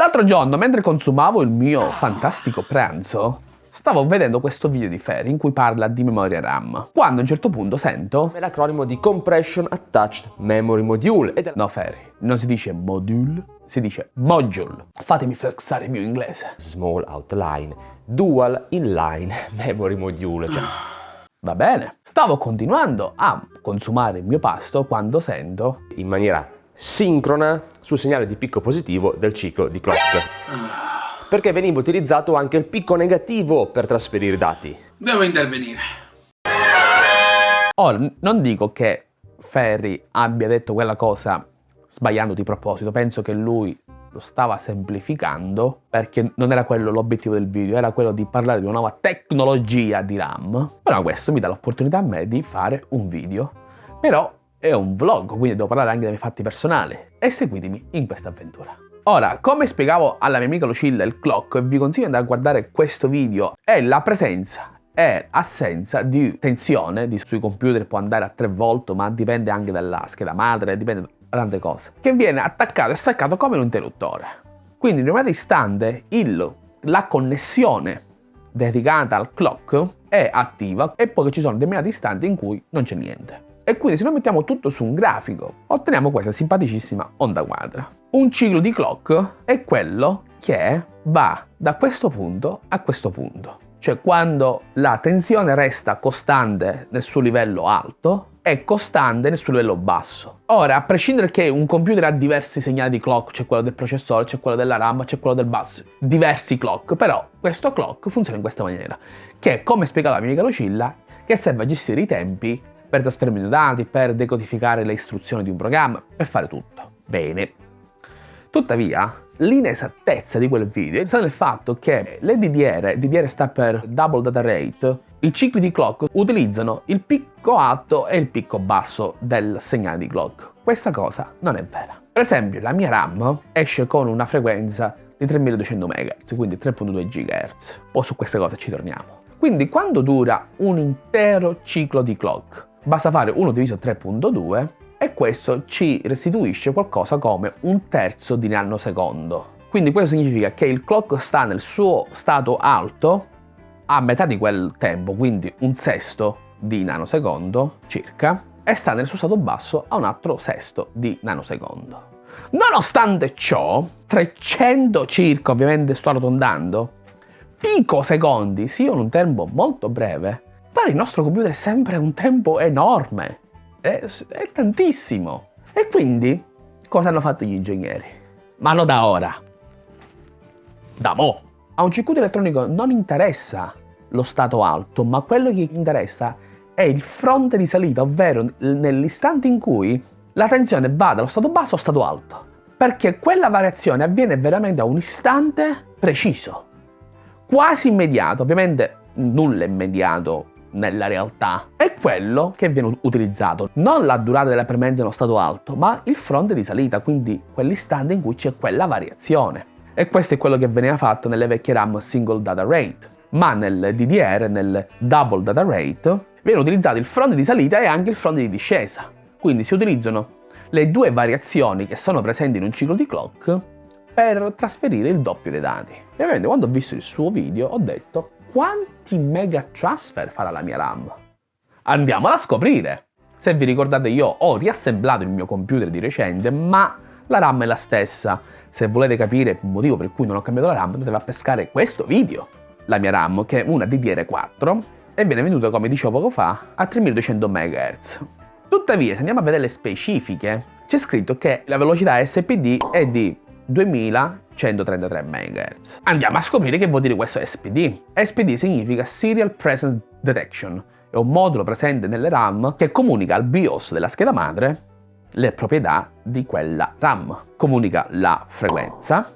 L'altro giorno, mentre consumavo il mio fantastico pranzo, stavo vedendo questo video di Ferry in cui parla di memoria RAM. Quando a un certo punto sento... È l'acronimo di Compression Attached Memory Module. Ed è... No Ferry, non si dice module, si dice module. Fatemi flexare il mio inglese. Small Outline Dual Inline Memory Module. Cioè... Va bene. Stavo continuando a consumare il mio pasto quando sento... In maniera sincrona sul segnale di picco positivo del ciclo di clock. Perché veniva utilizzato anche il picco negativo per trasferire dati. Devo intervenire. Ora, non dico che Ferry abbia detto quella cosa sbagliando di proposito, penso che lui lo stava semplificando perché non era quello l'obiettivo del video, era quello di parlare di una nuova tecnologia di RAM. Però questo mi dà l'opportunità a me di fare un video. Però è un vlog, quindi devo parlare anche dei miei fatti personali. E seguitemi in questa avventura. Ora, come spiegavo alla mia amica Lucilla il clock, vi consiglio di andare a guardare questo video, è la presenza e assenza di tensione di, sui computer può andare a 3 volt ma dipende anche dalla scheda madre, dipende da tante cose, che viene attaccato e staccato come un interruttore. Quindi in un istante il, la connessione dedicata al clock è attiva e poi ci sono determinati istanti in cui non c'è niente. E quindi se noi mettiamo tutto su un grafico, otteniamo questa simpaticissima onda quadra. Un ciclo di clock è quello che va da questo punto a questo punto. Cioè quando la tensione resta costante nel suo livello alto è costante nel suo livello basso. Ora, a prescindere che un computer ha diversi segnali di clock, c'è quello del processore, c'è quello della RAM, c'è quello del bus, diversi clock, però questo clock funziona in questa maniera, che come spiegava la mia amica Lucilla, che serve a gestire i tempi per trasferimento dati, per decodificare le istruzioni di un programma, per fare tutto. Bene. Tuttavia, l'inesattezza di quel video sta nel fatto che le DDR, DDR sta per Double Data Rate, i cicli di clock utilizzano il picco alto e il picco basso del segnale di clock. Questa cosa non è vera. Per esempio, la mia RAM esce con una frequenza di 3200 MHz, quindi 3.2 GHz. O su queste cose ci torniamo. Quindi quando dura un intero ciclo di clock, Basta fare 1 diviso 3.2 e questo ci restituisce qualcosa come un terzo di nanosecondo. Quindi questo significa che il clock sta nel suo stato alto a metà di quel tempo, quindi un sesto di nanosecondo circa, e sta nel suo stato basso a un altro sesto di nanosecondo. Nonostante ciò, 300 circa, ovviamente sto arrotondando, picosecondi siano un tempo molto breve, per il nostro computer è sempre un tempo enorme, è, è tantissimo. E quindi cosa hanno fatto gli ingegneri? Ma non da ora, da mo'. A un circuito elettronico non interessa lo stato alto, ma quello che interessa è il fronte di salita, ovvero nell'istante in cui la tensione va dallo stato basso allo stato alto. Perché quella variazione avviene veramente a un istante preciso, quasi immediato. Ovviamente nulla è immediato nella realtà è quello che viene utilizzato, non la durata della premenza nello stato alto, ma il fronte di salita, quindi quell'istante in cui c'è quella variazione. E questo è quello che veniva fatto nelle vecchie RAM single data rate, ma nel DDR, nel double data rate, viene utilizzato il fronte di salita e anche il fronte di discesa. Quindi si utilizzano le due variazioni che sono presenti in un ciclo di clock per trasferire il doppio dei dati. E ovviamente quando ho visto il suo video ho detto quanti mega transfer farà la mia RAM? Andiamola a scoprire! Se vi ricordate io ho riassemblato il mio computer di recente, ma la RAM è la stessa. Se volete capire il motivo per cui non ho cambiato la RAM, dovete a pescare questo video. La mia RAM, che è una DDR4, e viene venduta, come dicevo poco fa, a 3200 MHz. Tuttavia, se andiamo a vedere le specifiche, c'è scritto che la velocità SPD è di 2133 MHz. Andiamo a scoprire che vuol dire questo SPD. SPD significa Serial Presence Detection, è un modulo presente nelle RAM che comunica al BIOS della scheda madre le proprietà di quella RAM. Comunica la frequenza,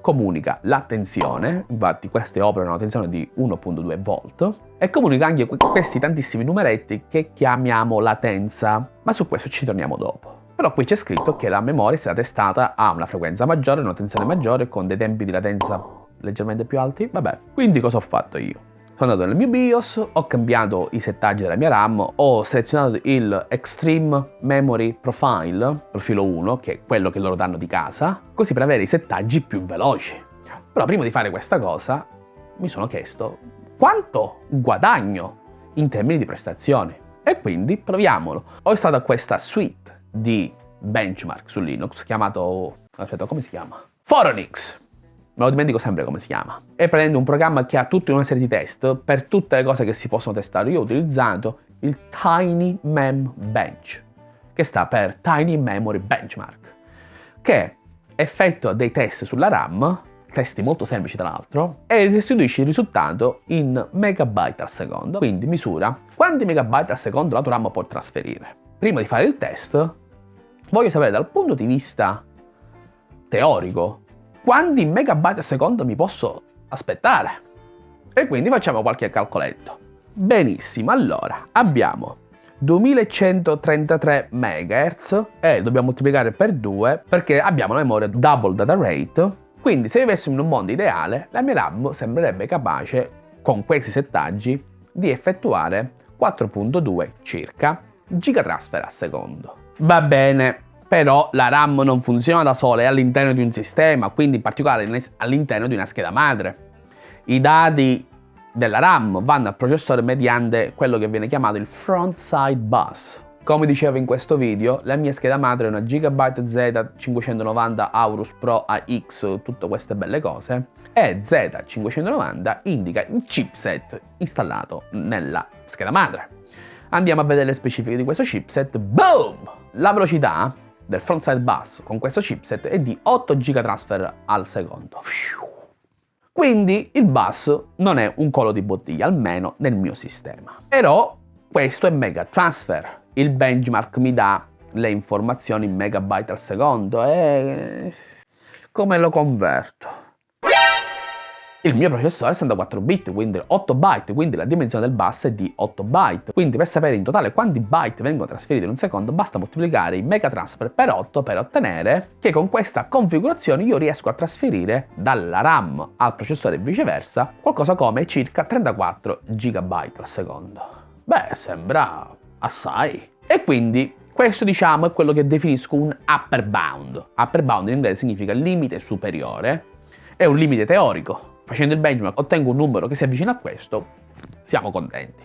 comunica la tensione, infatti queste operano una tensione di 1.2 volt, e comunica anche questi tantissimi numeretti che chiamiamo latenza, ma su questo ci torniamo dopo. Però qui c'è scritto che la memoria è stata testata a una frequenza maggiore, una tensione maggiore, con dei tempi di latenza leggermente più alti. Vabbè, quindi cosa ho fatto io? Sono andato nel mio BIOS, ho cambiato i settaggi della mia RAM, ho selezionato il Extreme Memory Profile, profilo 1, che è quello che loro danno di casa, così per avere i settaggi più veloci. Però prima di fare questa cosa mi sono chiesto quanto guadagno in termini di prestazioni. E quindi proviamolo. Ho installato questa suite di benchmark su Linux chiamato... aspetta, come si chiama? Foronix. Me lo dimentico sempre come si chiama. È prendendo un programma che ha tutta una serie di test per tutte le cose che si possono testare. Io ho utilizzato il Tiny Mem Bench, che sta per Tiny Memory Benchmark, che effettua dei test sulla RAM testi molto semplici tra l'altro, e restituisce il risultato in megabyte al secondo, quindi misura quanti megabyte al secondo la tua RAM può trasferire. Prima di fare il test, voglio sapere dal punto di vista teorico quanti megabyte al secondo mi posso aspettare. E quindi facciamo qualche calcoletto. Benissimo, allora abbiamo 2133 MHz e dobbiamo moltiplicare per 2 perché abbiamo la memoria double data rate quindi se vivessimo in un mondo ideale, la mia RAM sembrerebbe capace, con questi settaggi, di effettuare 4.2 circa gigatransfer al secondo. Va bene, però la RAM non funziona da sola, è all'interno di un sistema, quindi in particolare all'interno di una scheda madre. I dati della RAM vanno al processore mediante quello che viene chiamato il front side bus, come dicevo in questo video, la mia scheda madre è una Gigabyte Z590 Aorus Pro AX, tutte queste belle cose, e Z590 indica il chipset installato nella scheda madre. Andiamo a vedere le specifiche di questo chipset. Boom! La velocità del frontside bus con questo chipset è di 8 gigatransfer al secondo. Quindi il bus non è un collo di bottiglia, almeno nel mio sistema. Però questo è mega transfer, il benchmark mi dà le informazioni in megabyte al secondo e come lo converto? Il mio processore è 64 bit, quindi 8 byte, quindi la dimensione del bus è di 8 byte. Quindi per sapere in totale quanti byte vengono trasferiti in un secondo basta moltiplicare i megatransfer per 8 per ottenere che con questa configurazione io riesco a trasferire dalla RAM al processore e viceversa qualcosa come circa 34 GB al secondo. Beh, sembra assai. E quindi questo diciamo è quello che definisco un upper bound. Upper bound in inglese significa limite superiore, è un limite teorico. Facendo il benchmark ottengo un numero che si avvicina a questo, siamo contenti.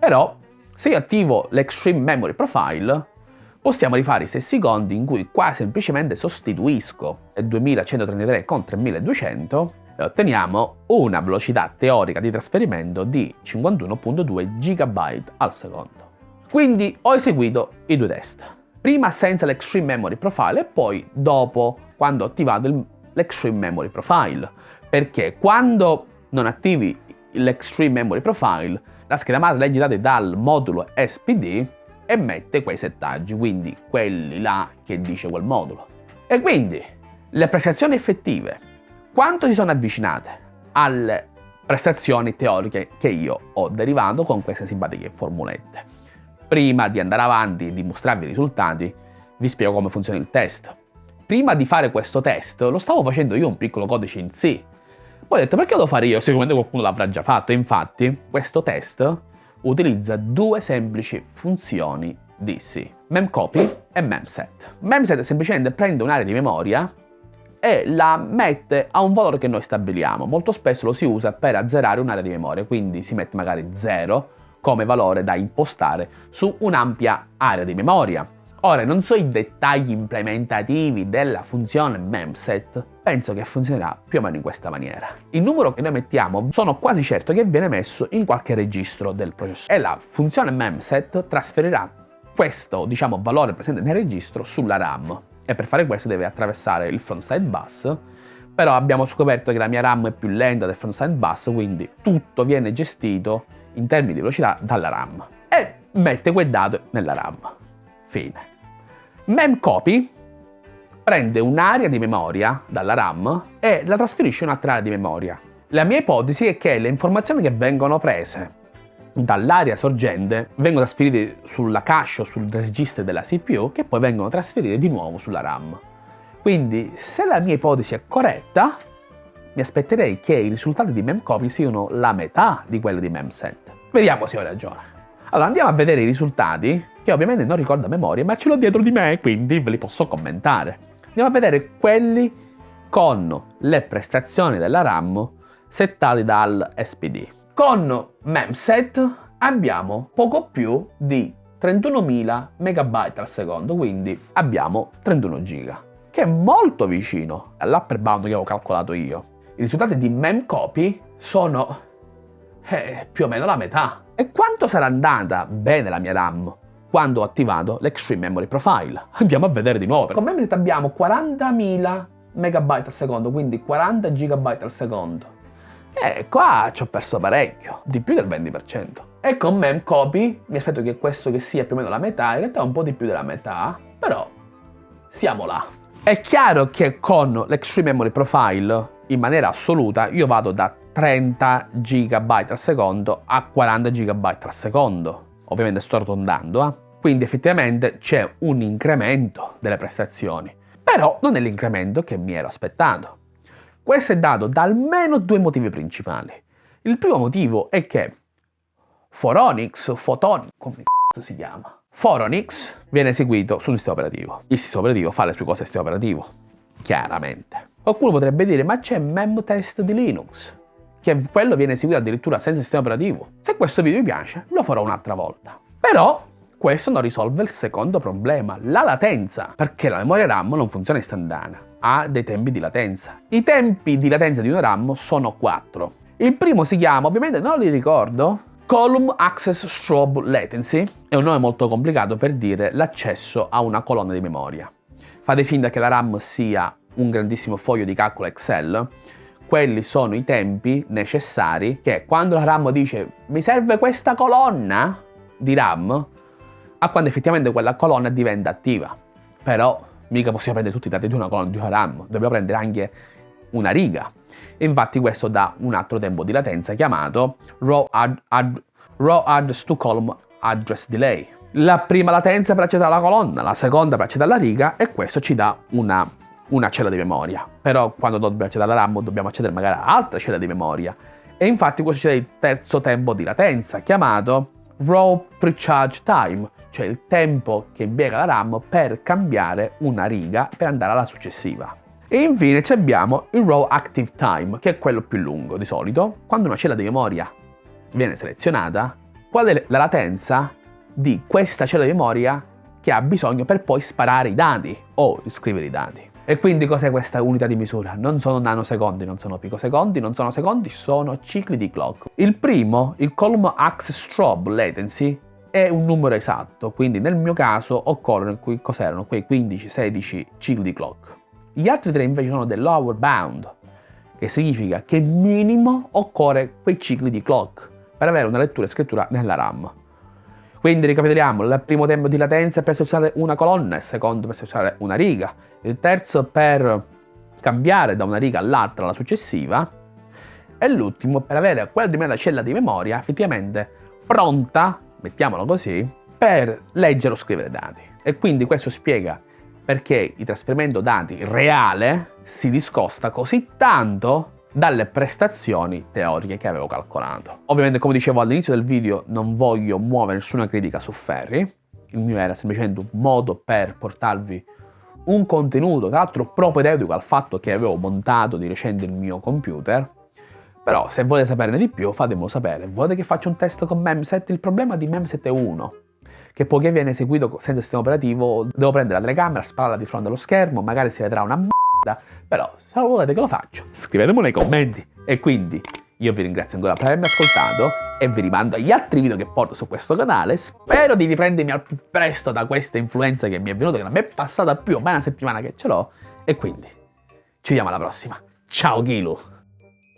Però se io attivo l'Extreme Memory Profile, possiamo rifare i stessi conti in cui qua semplicemente sostituisco il 2133 con 3200 e otteniamo una velocità teorica di trasferimento di 51.2 GB al secondo. Quindi ho eseguito i due test. Prima senza l'Extreme Memory Profile e poi dopo quando ho attivato l'Extreme Memory Profile. Perché quando non attivi l'Extreme Memory Profile, la scheda madre i dati dal modulo SPD e mette quei settaggi, quindi quelli là che dice quel modulo. E quindi le prestazioni effettive, quanto si sono avvicinate alle prestazioni teoriche che io ho derivato con queste simpatiche formulette? Prima di andare avanti e di mostrarvi i risultati, vi spiego come funziona il test. Prima di fare questo test lo stavo facendo io un piccolo codice in C. Poi ho detto perché lo fare io? Sicuramente qualcuno l'avrà già fatto. Infatti questo utilizza due semplici funzioni di C. Memcopy e memset. Memset semplicemente prende un'area di memoria e la mette a un valore che noi stabiliamo. Molto spesso lo si usa per azzerare un'area di memoria, quindi si mette magari 0 come valore da impostare su un'ampia area di memoria. Ora, non so i dettagli implementativi della funzione memset, penso che funzionerà più o meno in questa maniera. Il numero che noi mettiamo sono quasi certo che viene messo in qualche registro del processore e la funzione memset trasferirà questo, diciamo, valore presente nel registro sulla RAM e per fare questo deve attraversare il frontside bus però abbiamo scoperto che la mia RAM è più lenta del frontside bus quindi tutto viene gestito in termini di velocità dalla RAM e mette quel dato nella RAM. Fine. Memcopy prende un'area di memoria dalla RAM e la trasferisce in un'altra area di memoria. La mia ipotesi è che le informazioni che vengono prese dall'area sorgente vengono trasferite sulla cache o sul registro della CPU che poi vengono trasferite di nuovo sulla RAM. Quindi se la mia ipotesi è corretta, mi aspetterei che i risultati di MemCopy siano la metà di quelli di MemSet. Vediamo se ho ragione. Allora andiamo a vedere i risultati, che ovviamente non ricordo a memoria, ma ce l'ho dietro di me, quindi ve li posso commentare. Andiamo a vedere quelli con le prestazioni della RAM settate dal SPD. Con MemSet abbiamo poco più di 31.000 MB al secondo, quindi abbiamo 31 GB, che è molto vicino all'upper bound che avevo calcolato io. I risultati di MemCopy sono eh, più o meno la metà. E quanto sarà andata bene la mia RAM quando ho attivato l'Extreme Memory Profile? Andiamo a vedere di nuovo. Con MemSet abbiamo 40.000 MB al secondo, quindi 40 GB al secondo. E qua ci ho perso parecchio, di più del 20%. E con MemCopy mi aspetto che questo che sia più o meno la metà, in realtà è un po' di più della metà, però siamo là. È chiaro che con l'Extreme Memory Profile, in maniera assoluta, io vado da 30 GB al secondo a 40 GB al secondo. Ovviamente sto arrotondando, eh? Quindi effettivamente c'è un incremento delle prestazioni. Però non è l'incremento che mi ero aspettato. Questo è dato da almeno due motivi principali. Il primo motivo è che Foronix, Photonic, come si chiama? Foronix viene eseguito su un sistema operativo. Il sistema operativo fa le sue cose al sistema operativo, chiaramente. Qualcuno potrebbe dire, ma c'è MemTest di Linux, che quello viene eseguito addirittura senza sistema operativo. Se questo video vi piace, lo farò un'altra volta. Però questo non risolve il secondo problema, la latenza, perché la memoria RAM non funziona istantanea ha dei tempi di latenza. I tempi di latenza di una RAM sono 4. Il primo si chiama, ovviamente non li ricordo, Column Access Strobe Latency. È un nome molto complicato per dire l'accesso a una colonna di memoria. Fate finta che la RAM sia un grandissimo foglio di calcolo Excel. Quelli sono i tempi necessari che quando la RAM dice mi serve questa colonna di RAM, a quando effettivamente quella colonna diventa attiva. Però mica possiamo prendere tutti i dati di una colonna di una RAM, dobbiamo prendere anche una riga. Infatti questo dà un altro tempo di latenza chiamato Raw, add, add, raw Address to Column Address Delay. La prima latenza per accedere alla colonna, la seconda per accedere alla riga e questo ci dà una, una cella di memoria. Però quando dobbiamo accedere alla RAM dobbiamo accedere magari a altra cella di memoria. E infatti questo dà il terzo tempo di latenza chiamato Raw Precharge Time, cioè il tempo che impiega la RAM per cambiare una riga per andare alla successiva. E infine abbiamo il Raw Active Time, che è quello più lungo di solito. Quando una cella di memoria viene selezionata, qual è la latenza di questa cella di memoria che ha bisogno per poi sparare i dati o scrivere i dati. E quindi cos'è questa unità di misura? Non sono nanosecondi, non sono picosecondi, non sono secondi, sono cicli di clock. Il primo, il Column Access Strobe Latency, è un numero esatto, quindi nel mio caso occorrono, cos'erano, quei 15-16 cicli di clock. Gli altri tre invece sono del lower bound, che significa che minimo occorre quei cicli di clock per avere una lettura e scrittura nella RAM. Quindi ricapitoliamo, il primo tempo di latenza è per selezionare una colonna, il secondo per selezionare una riga, il terzo per cambiare da una riga all'altra alla successiva e l'ultimo per avere quella determinata cella di memoria effettivamente pronta mettiamolo così, per leggere o scrivere dati. E quindi questo spiega perché il trasferimento dati reale si discosta così tanto dalle prestazioni teoriche che avevo calcolato. Ovviamente come dicevo all'inizio del video non voglio muovere nessuna critica su Ferri, il mio era semplicemente un modo per portarvi un contenuto, tra l'altro propedeutico al fatto che avevo montato di recente il mio computer, però se volete saperne di più fatemelo sapere. Volete che faccia un test con Memset? Il problema di Memset è uno, che poiché viene eseguito senza sistema operativo devo prendere la telecamera, spararla di fronte allo schermo, magari si vedrà una merda, però se volete che lo faccio, scrivetemelo nei commenti. E quindi io vi ringrazio ancora per avermi ascoltato e vi rimando agli altri video che porto su questo canale. Spero di riprendermi al più presto da questa influenza che mi è venuta, che non mi è passata più o meno una settimana che ce l'ho. E quindi ci vediamo alla prossima. Ciao Gilu!